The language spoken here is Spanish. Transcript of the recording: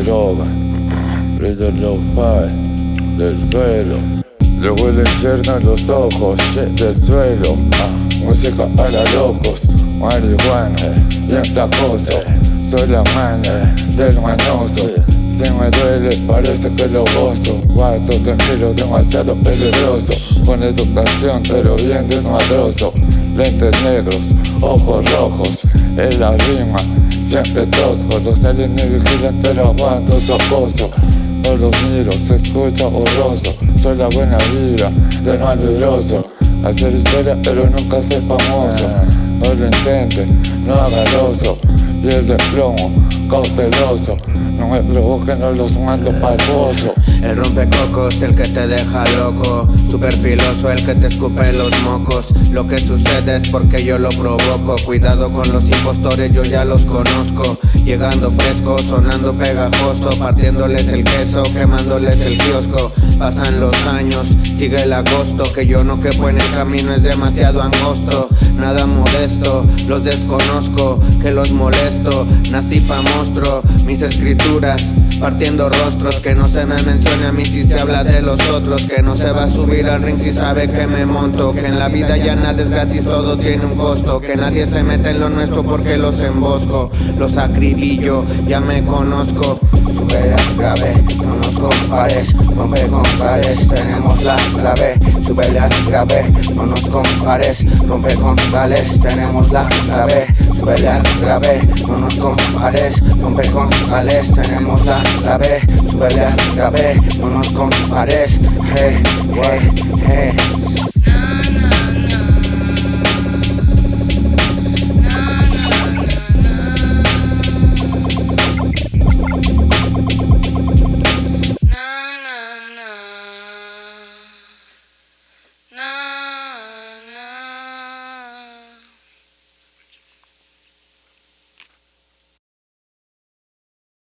Ellos lo faen del suelo Luego el infierno en los ojos del suelo ah, Música para locos, marihuana, bien placoso Soy la mano del manoso Si me duele parece que lo gozo Cuarto tranquilo demasiado peligroso Con educación pero bien desmadroso Lentes negros, ojos rojos En la rima siempre tosco Los aliens vigilan pero aguanto su acoso no los miro, se escucha borroso. Soy la buena vida del malvibroso Hacer historia pero nunca ser famoso. No lo intente, no haga oso. Es de plomo, cauteloso. No me provoquen, no los mando pa'l pozo. El rompecocos, el que te deja loco. Super filoso, el que te escupe los mocos. Lo que sucede es porque yo lo provoco. Cuidado con los impostores, yo ya los conozco. Llegando fresco, sonando pegajoso. Partiéndoles el queso, quemándoles el kiosco. Pasan los años, sigue el agosto. Que yo no quepo en el camino, es demasiado angosto. Nada modesto, los desconozco. Que los molesto, nací pa' Mis escrituras, partiendo rostros Que no se me mencione a mí si se habla de los otros Que no se va a subir al ring si sabe que me monto Que en la vida ya nada es gratis, todo tiene un costo Que nadie se mete en lo nuestro porque los embosco Los acribillo ya me conozco. Sube grave, no nos compares Rompe con pares, tenemos la clave La grave, no nos compares Rompe con gales, tenemos la clave. Sube la grave, no nos compares Rompe con gales, tenemos la clave. Sube la grave, no nos compares Hey, hey, hey